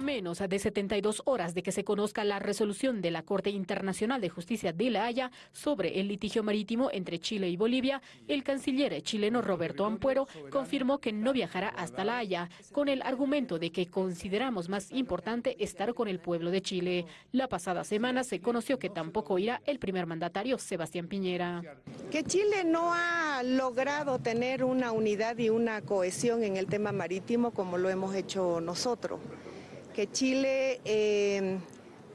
A menos de 72 horas de que se conozca la resolución de la Corte Internacional de Justicia de La Haya sobre el litigio marítimo entre Chile y Bolivia, el canciller chileno Roberto Ampuero confirmó que no viajará hasta La Haya con el argumento de que consideramos más importante estar con el pueblo de Chile. La pasada semana se conoció que tampoco irá el primer mandatario Sebastián Piñera. Que Chile no ha logrado tener una unidad y una cohesión en el tema marítimo como lo hemos hecho nosotros que Chile eh,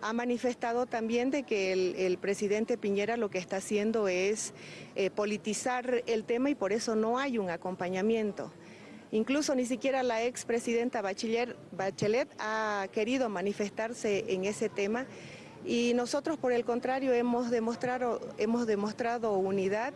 ha manifestado también de que el, presidente Piñera lo que está haciendo es eh, politizar el tema y por eso no hay un acompañamiento. Incluso ni siquiera la expresidenta Bachelet, Bachelet ha querido manifestarse en ese tema y nosotros por el contrario hemos demostrado unidad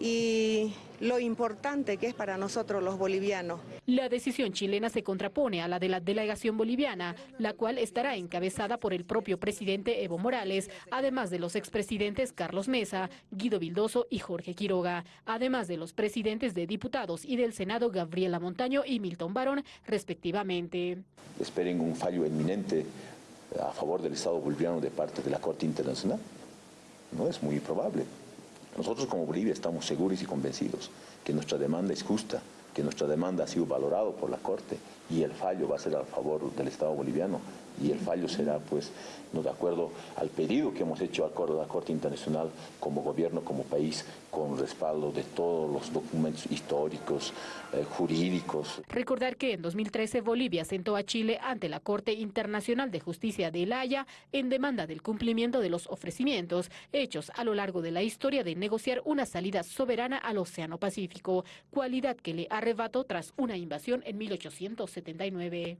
y lo importante que es para nosotros los bolivianos. La decisión chilena se contrapone a la de la delegación boliviana, la cual estará encabezada por el propio presidente Evo Morales, además de los expresidentes Carlos Mesa, Guido Vildoso y Jorge Quiroga, además de los presidentes de diputados y del Senado Gabriela Montaño y Milton Barón, respectivamente. Esperen un fallo inminente a favor del Estado boliviano de parte de la Corte Internacional. No es muy probable. Nosotros como Bolivia estamos seguros y convencidos que nuestra demanda es justa, que nuestra demanda ha sido valorado por la Corte y el fallo va a ser a favor del Estado boliviano y el fallo será pues no de acuerdo al pedido que hemos hecho a la Corte Internacional como gobierno, como país, con respaldo de todos los documentos históricos, eh, jurídicos. Recordar que en 2013 Bolivia sentó a Chile ante la Corte Internacional de Justicia de La Haya en demanda del cumplimiento de los ofrecimientos hechos a lo largo de la historia de negociar una salida soberana al Océano Pacífico, cualidad que le arrebató tras una invasión en 1879.